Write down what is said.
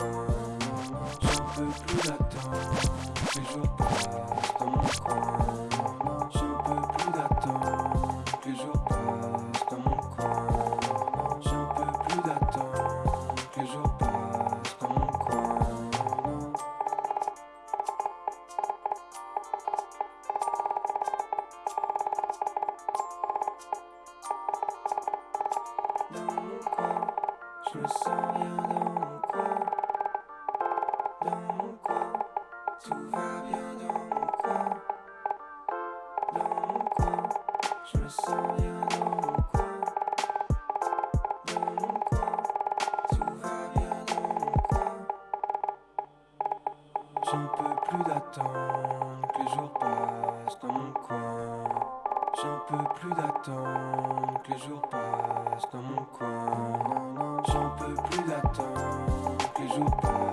peux plus d'attendre les jours passent dans mon coin. J'en peux plus d'attendre les jours passent dans mon coin. J'en peux plus d'attendre les jours passent dans mon coin. Dans mon coin, je me sens bien dans mon coin. Dans mon coin, tout va bien dans mon coin. Dans mon coin, je me sens bien dans mon coin. Dans mon coin, tout va bien dans mon coin. J'en peux plus d'attendre que les jours passent dans mon coin. J'en peux plus d'attendre que les jours passent dans mon coin. J'en peux plus d'attendre que les jours passent